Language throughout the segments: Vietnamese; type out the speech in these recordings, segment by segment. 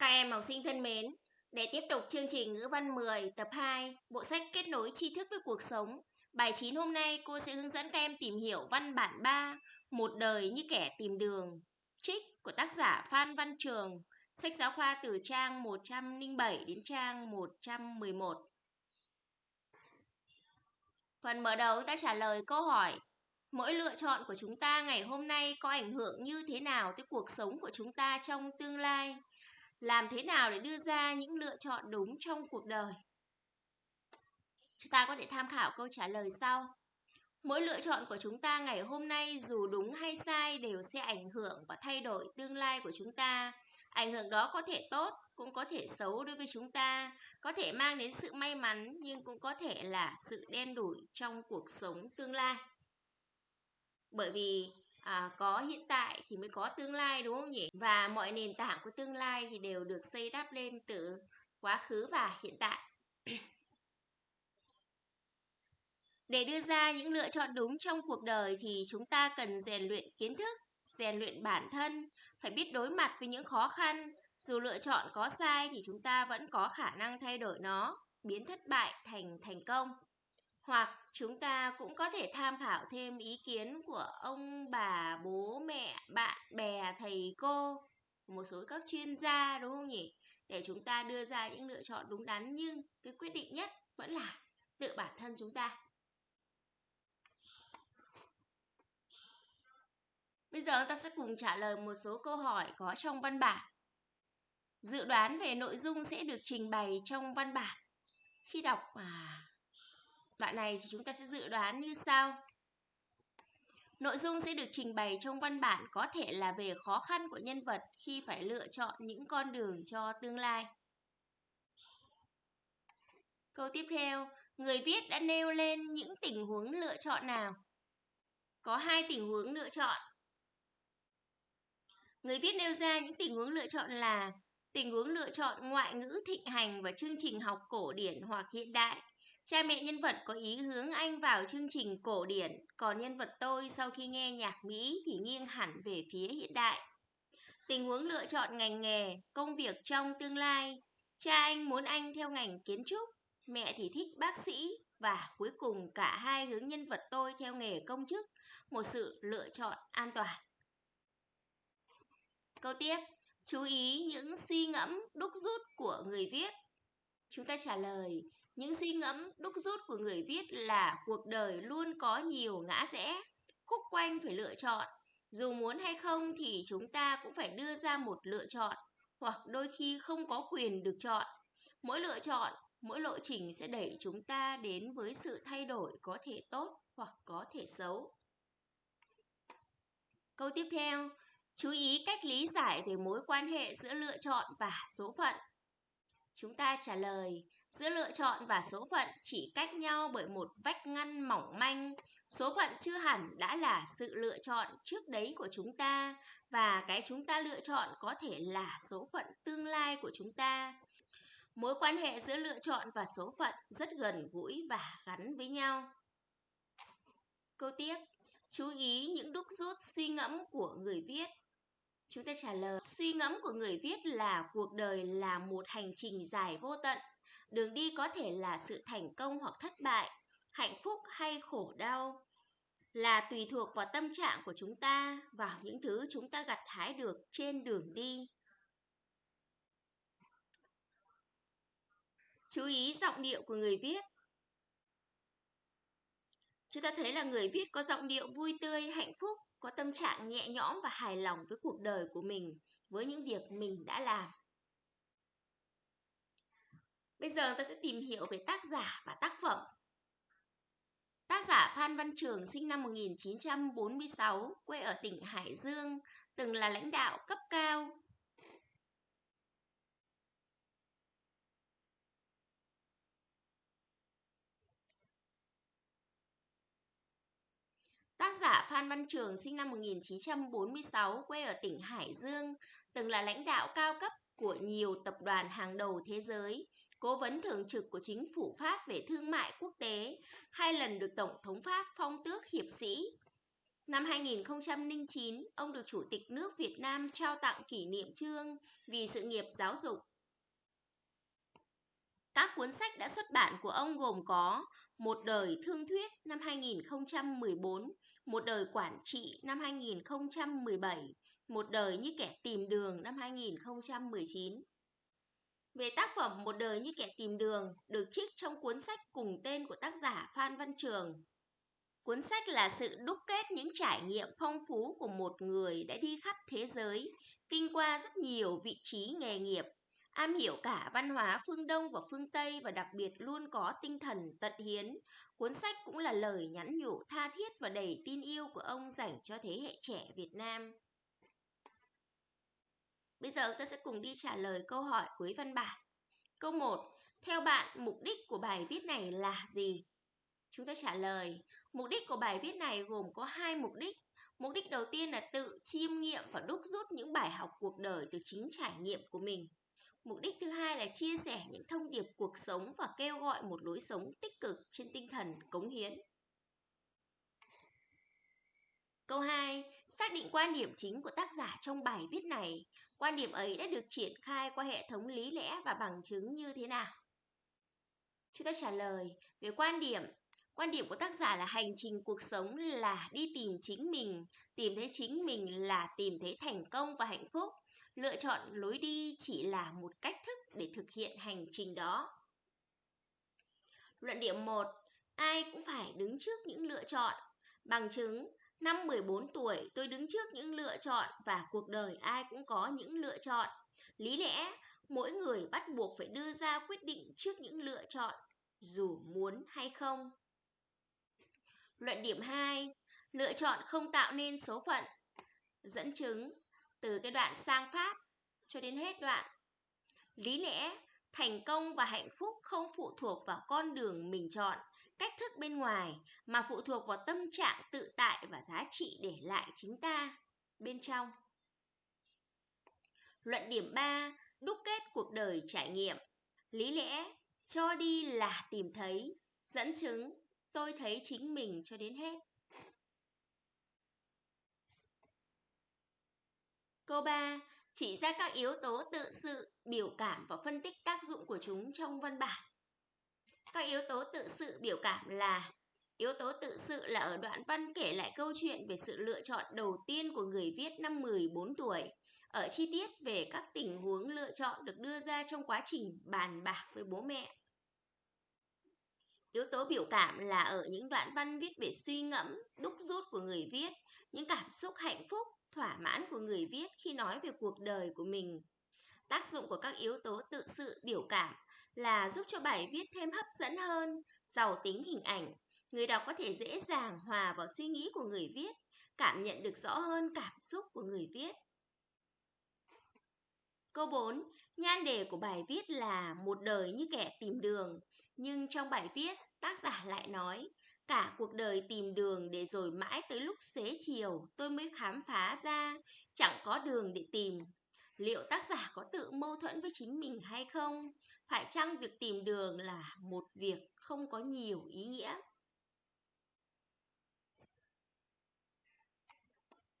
Các em học sinh thân mến, để tiếp tục chương trình ngữ văn 10 tập 2, bộ sách kết nối tri thức với cuộc sống. Bài 9 hôm nay cô sẽ hướng dẫn các em tìm hiểu văn bản 3, một đời như kẻ tìm đường. Trích của tác giả Phan Văn Trường, sách giáo khoa từ trang 107 đến trang 111. Phần mở đầu ta trả lời câu hỏi Mỗi lựa chọn của chúng ta ngày hôm nay có ảnh hưởng như thế nào tới cuộc sống của chúng ta trong tương lai? Làm thế nào để đưa ra những lựa chọn đúng trong cuộc đời? Chúng ta có thể tham khảo câu trả lời sau. Mỗi lựa chọn của chúng ta ngày hôm nay dù đúng hay sai đều sẽ ảnh hưởng và thay đổi tương lai của chúng ta. Ảnh hưởng đó có thể tốt, cũng có thể xấu đối với chúng ta, có thể mang đến sự may mắn, nhưng cũng có thể là sự đen đủi trong cuộc sống tương lai. Bởi vì à, có hiện tại thì mới có tương lai đúng không nhỉ? Và mọi nền tảng của tương lai thì đều được xây đắp lên từ quá khứ và hiện tại. Để đưa ra những lựa chọn đúng trong cuộc đời thì chúng ta cần rèn luyện kiến thức rèn luyện bản thân phải biết đối mặt với những khó khăn. Dù lựa chọn có sai thì chúng ta vẫn có khả năng thay đổi nó biến thất bại thành thành công hoặc chúng ta cũng có thể tham khảo thêm ý kiến của ông bà bố mẹ bạn bè thầy cô một số các chuyên gia đúng không nhỉ để chúng ta đưa ra những lựa chọn đúng đắn nhưng cái quyết định nhất vẫn là tự bản thân chúng ta Bây giờ ta sẽ cùng trả lời một số câu hỏi có trong văn bản. Dự đoán về nội dung sẽ được trình bày trong văn bản. Khi đọc à, Đoạn này thì chúng ta sẽ dự đoán như sau. Nội dung sẽ được trình bày trong văn bản có thể là về khó khăn của nhân vật khi phải lựa chọn những con đường cho tương lai. Câu tiếp theo, người viết đã nêu lên những tình huống lựa chọn nào? Có hai tình huống lựa chọn. Người viết nêu ra những tình huống lựa chọn là tình huống lựa chọn ngoại ngữ thịnh hành và chương trình học cổ điển hoặc hiện đại, Cha mẹ nhân vật có ý hướng anh vào chương trình cổ điển, còn nhân vật tôi sau khi nghe nhạc Mỹ thì nghiêng hẳn về phía hiện đại. Tình huống lựa chọn ngành nghề, công việc trong tương lai. Cha anh muốn anh theo ngành kiến trúc, mẹ thì thích bác sĩ và cuối cùng cả hai hướng nhân vật tôi theo nghề công chức, một sự lựa chọn an toàn. Câu tiếp, chú ý những suy ngẫm đúc rút của người viết. Chúng ta trả lời, những suy ngẫm đúc rút của người viết là cuộc đời luôn có nhiều ngã rẽ, khúc quanh phải lựa chọn. Dù muốn hay không thì chúng ta cũng phải đưa ra một lựa chọn, hoặc đôi khi không có quyền được chọn. Mỗi lựa chọn, mỗi lộ trình sẽ đẩy chúng ta đến với sự thay đổi có thể tốt hoặc có thể xấu. Câu tiếp theo, chú ý cách lý giải về mối quan hệ giữa lựa chọn và số phận. Chúng ta trả lời, giữa lựa chọn và số phận chỉ cách nhau bởi một vách ngăn mỏng manh. Số phận chưa hẳn đã là sự lựa chọn trước đấy của chúng ta và cái chúng ta lựa chọn có thể là số phận tương lai của chúng ta. Mối quan hệ giữa lựa chọn và số phận rất gần gũi và gắn với nhau. Câu tiếp, chú ý những đúc rút suy ngẫm của người viết. Chúng ta trả lời, suy ngẫm của người viết là cuộc đời là một hành trình dài vô tận. Đường đi có thể là sự thành công hoặc thất bại, hạnh phúc hay khổ đau. Là tùy thuộc vào tâm trạng của chúng ta, vào những thứ chúng ta gặt hái được trên đường đi. Chú ý giọng điệu của người viết. Chúng ta thấy là người viết có giọng điệu vui tươi, hạnh phúc, có tâm trạng nhẹ nhõm và hài lòng với cuộc đời của mình, với những việc mình đã làm. Bây giờ ta sẽ tìm hiểu về tác giả và tác phẩm. Tác giả Phan Văn Trường sinh năm 1946, quê ở tỉnh Hải Dương, từng là lãnh đạo cấp cao. Tác giả Phan Văn Trường sinh năm 1946, quê ở tỉnh Hải Dương, từng là lãnh đạo cao cấp của nhiều tập đoàn hàng đầu thế giới, cố vấn thường trực của chính phủ Pháp về thương mại quốc tế, hai lần được Tổng thống Pháp phong tước hiệp sĩ. Năm 2009, ông được Chủ tịch nước Việt Nam trao tặng kỷ niệm trương vì sự nghiệp giáo dục. Các cuốn sách đã xuất bản của ông gồm có Một đời thương thuyết năm 2014, Một đời quản trị năm 2017, Một đời như kẻ tìm đường năm 2019. Về tác phẩm Một đời như kẻ tìm đường được trích trong cuốn sách cùng tên của tác giả Phan Văn Trường. Cuốn sách là sự đúc kết những trải nghiệm phong phú của một người đã đi khắp thế giới, kinh qua rất nhiều vị trí nghề nghiệp, am hiểu cả văn hóa phương Đông và phương Tây và đặc biệt luôn có tinh thần tận hiến. Cuốn sách cũng là lời nhắn nhủ tha thiết và đầy tin yêu của ông dành cho thế hệ trẻ Việt Nam. Bây giờ ta sẽ cùng đi trả lời câu hỏi cuối văn bản. Câu 1. Theo bạn, mục đích của bài viết này là gì? Chúng ta trả lời, mục đích của bài viết này gồm có hai mục đích. Mục đích đầu tiên là tự chiêm nghiệm và đúc rút những bài học cuộc đời từ chính trải nghiệm của mình. Mục đích thứ hai là chia sẻ những thông điệp cuộc sống và kêu gọi một lối sống tích cực trên tinh thần cống hiến. Câu 2. Xác định quan điểm chính của tác giả trong bài viết này. Quan điểm ấy đã được triển khai qua hệ thống lý lẽ và bằng chứng như thế nào? Chúng ta trả lời về quan điểm. Quan điểm của tác giả là hành trình cuộc sống là đi tìm chính mình, tìm thấy chính mình là tìm thấy thành công và hạnh phúc. Lựa chọn lối đi chỉ là một cách thức để thực hiện hành trình đó. Luận điểm 1. Ai cũng phải đứng trước những lựa chọn. Bằng chứng, Năm 14 tuổi, tôi đứng trước những lựa chọn và cuộc đời ai cũng có những lựa chọn. Lý lẽ, mỗi người bắt buộc phải đưa ra quyết định trước những lựa chọn, dù muốn hay không. Luận điểm 2. Lựa chọn không tạo nên số phận. Dẫn chứng từ cái đoạn sang Pháp cho đến hết đoạn. Lý lẽ, thành công và hạnh phúc không phụ thuộc vào con đường mình chọn cách thức bên ngoài mà phụ thuộc vào tâm trạng tự tại và giá trị để lại chính ta bên trong. Luận điểm 3, đúc kết cuộc đời trải nghiệm. Lý lẽ, cho đi là tìm thấy, dẫn chứng, tôi thấy chính mình cho đến hết. Câu 3, chỉ ra các yếu tố tự sự, biểu cảm và phân tích tác dụng của chúng trong văn bản. Các yếu tố tự sự biểu cảm là Yếu tố tự sự là ở đoạn văn kể lại câu chuyện về sự lựa chọn đầu tiên của người viết năm 14 tuổi. Ở chi tiết về các tình huống lựa chọn được đưa ra trong quá trình bàn bạc với bố mẹ. Yếu tố biểu cảm là ở những đoạn văn viết về suy ngẫm, đúc rút của người viết, những cảm xúc hạnh phúc, thỏa mãn của người viết khi nói về cuộc đời của mình. Tác dụng của các yếu tố tự sự biểu cảm là giúp cho bài viết thêm hấp dẫn hơn, giàu tính hình ảnh. Người đọc có thể dễ dàng hòa vào suy nghĩ của người viết, cảm nhận được rõ hơn cảm xúc của người viết. Câu 4. Nhan đề của bài viết là một đời như kẻ tìm đường. Nhưng trong bài viết, tác giả lại nói, cả cuộc đời tìm đường để rồi mãi tới lúc xế chiều tôi mới khám phá ra, chẳng có đường để tìm. Liệu tác giả có tự mâu thuẫn với chính mình hay không? Phải chăng việc tìm đường là một việc không có nhiều ý nghĩa?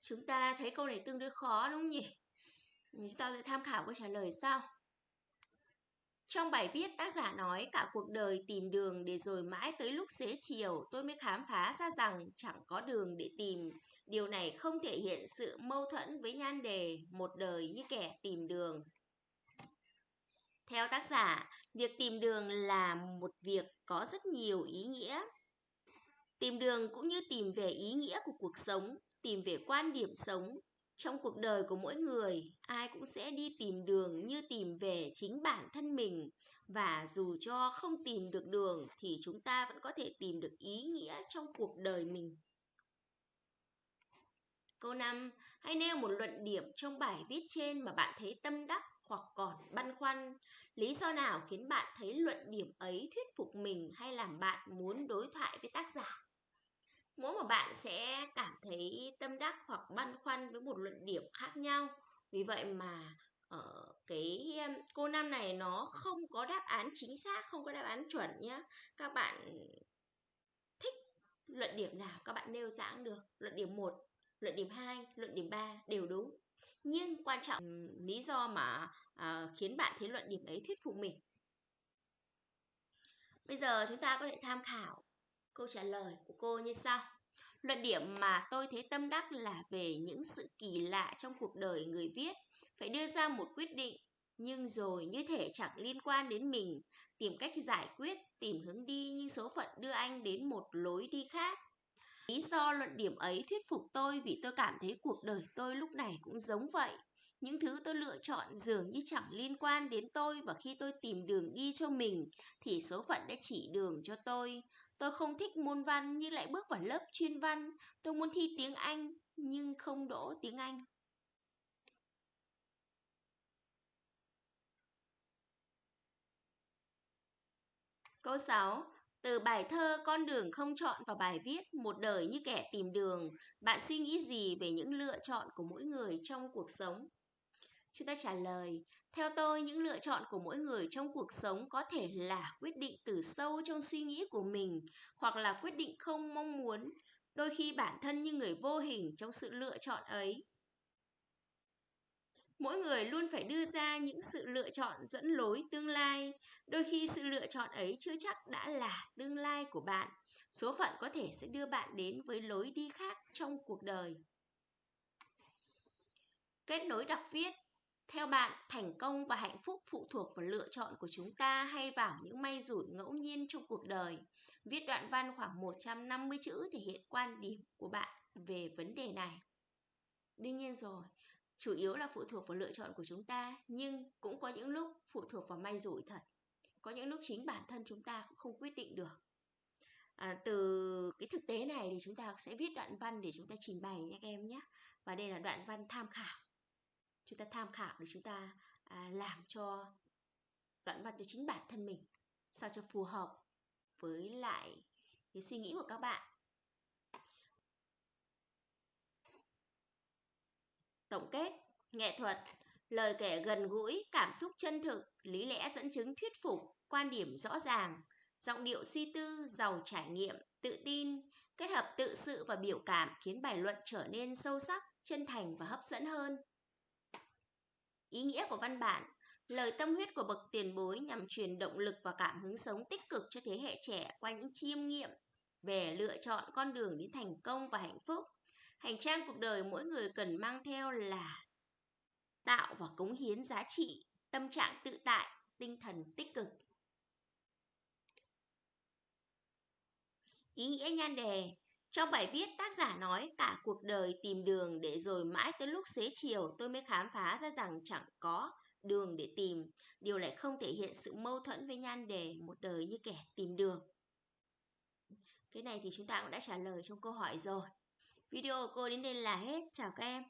Chúng ta thấy câu này tương đối khó đúng không nhỉ? Chúng ta sẽ tham khảo câu trả lời sau. Trong bài viết, tác giả nói cả cuộc đời tìm đường để rồi mãi tới lúc xế chiều tôi mới khám phá ra rằng chẳng có đường để tìm. Điều này không thể hiện sự mâu thuẫn với nhan đề một đời như kẻ tìm đường. Theo tác giả, việc tìm đường là một việc có rất nhiều ý nghĩa. Tìm đường cũng như tìm về ý nghĩa của cuộc sống, tìm về quan điểm sống. Trong cuộc đời của mỗi người, ai cũng sẽ đi tìm đường như tìm về chính bản thân mình. Và dù cho không tìm được đường thì chúng ta vẫn có thể tìm được ý nghĩa trong cuộc đời mình. Câu 5. Hãy nêu một luận điểm trong bài viết trên mà bạn thấy tâm đắc hoặc còn băn khoăn. Lý do nào khiến bạn thấy luận điểm ấy thuyết phục mình hay làm bạn muốn đối thoại với tác giả? Mỗi một bạn sẽ cảm thấy tâm đắc hoặc băn khoăn với một luận điểm khác nhau. Vì vậy mà ở cái cô năm này nó không có đáp án chính xác, không có đáp án chuẩn nhé. Các bạn thích luận điểm nào các bạn nêu ra được. Luận điểm 1, luận điểm 2, luận điểm 3 đều đúng. Nhưng quan trọng lý do mà à, khiến bạn thấy luận điểm ấy thuyết phục mình. Bây giờ chúng ta có thể tham khảo câu trả lời của cô như sau. Luận điểm mà tôi thấy tâm đắc là về những sự kỳ lạ trong cuộc đời người viết. Phải đưa ra một quyết định, nhưng rồi như thể chẳng liên quan đến mình. Tìm cách giải quyết, tìm hướng đi nhưng số phận đưa anh đến một lối đi khác. Lý do luận điểm ấy thuyết phục tôi vì tôi cảm thấy cuộc đời tôi lúc này cũng giống vậy. Những thứ tôi lựa chọn dường như chẳng liên quan đến tôi và khi tôi tìm đường đi cho mình thì số phận đã chỉ đường cho tôi. Tôi không thích môn văn nhưng lại bước vào lớp chuyên văn. Tôi muốn thi tiếng Anh nhưng không đỗ tiếng Anh. Câu 6. Từ bài thơ Con đường không chọn vào bài viết Một đời như kẻ tìm đường, bạn suy nghĩ gì về những lựa chọn của mỗi người trong cuộc sống? Chúng ta trả lời, theo tôi những lựa chọn của mỗi người trong cuộc sống có thể là quyết định từ sâu trong suy nghĩ của mình hoặc là quyết định không mong muốn, đôi khi bản thân như người vô hình trong sự lựa chọn ấy. Mỗi người luôn phải đưa ra những sự lựa chọn dẫn lối tương lai, đôi khi sự lựa chọn ấy chưa chắc đã là tương lai của bạn. Số phận có thể sẽ đưa bạn đến với lối đi khác trong cuộc đời. Kết nối đọc viết theo bạn, thành công và hạnh phúc phụ thuộc vào lựa chọn của chúng ta hay vào những may rủi ngẫu nhiên trong cuộc đời? Viết đoạn văn khoảng 150 chữ thể hiện quan điểm của bạn về vấn đề này. Đương nhiên rồi, chủ yếu là phụ thuộc vào lựa chọn của chúng ta, nhưng cũng có những lúc phụ thuộc vào may rủi thật. Có những lúc chính bản thân chúng ta cũng không quyết định được. À, từ cái thực tế này thì chúng ta sẽ viết đoạn văn để chúng ta trình bày nhé các em nhé. Và đây là đoạn văn tham khảo chúng ta tham khảo để chúng ta à, làm cho đoạn văn cho chính bản thân mình sao cho phù hợp với lại cái suy nghĩ của các bạn tổng kết, nghệ thuật, lời kể gần gũi, cảm xúc chân thực, lý lẽ dẫn chứng thuyết phục, quan điểm rõ ràng, giọng điệu suy tư, giàu trải nghiệm, tự tin, kết hợp tự sự và biểu cảm khiến bài luận trở nên sâu sắc, chân thành và hấp dẫn hơn Ý nghĩa của văn bản, Lời tâm huyết của bậc tiền bối nhằm truyền động lực và cảm hứng sống tích cực cho thế hệ trẻ qua những chiêm nghiệm về lựa chọn con đường đến thành công và hạnh phúc. Hành trang cuộc đời mỗi người cần mang theo là tạo và cống hiến giá trị, tâm trạng tự tại, tinh thần tích cực. Ý nghĩa nhan đề trong bài viết, tác giả nói cả cuộc đời tìm đường để rồi mãi tới lúc xế chiều tôi mới khám phá ra rằng chẳng có đường để tìm. Điều này không thể hiện sự mâu thuẫn với nhan đề một đời như kẻ tìm đường. Cái này thì chúng ta cũng đã trả lời trong câu hỏi rồi. Video của cô đến đây là hết. Chào các em.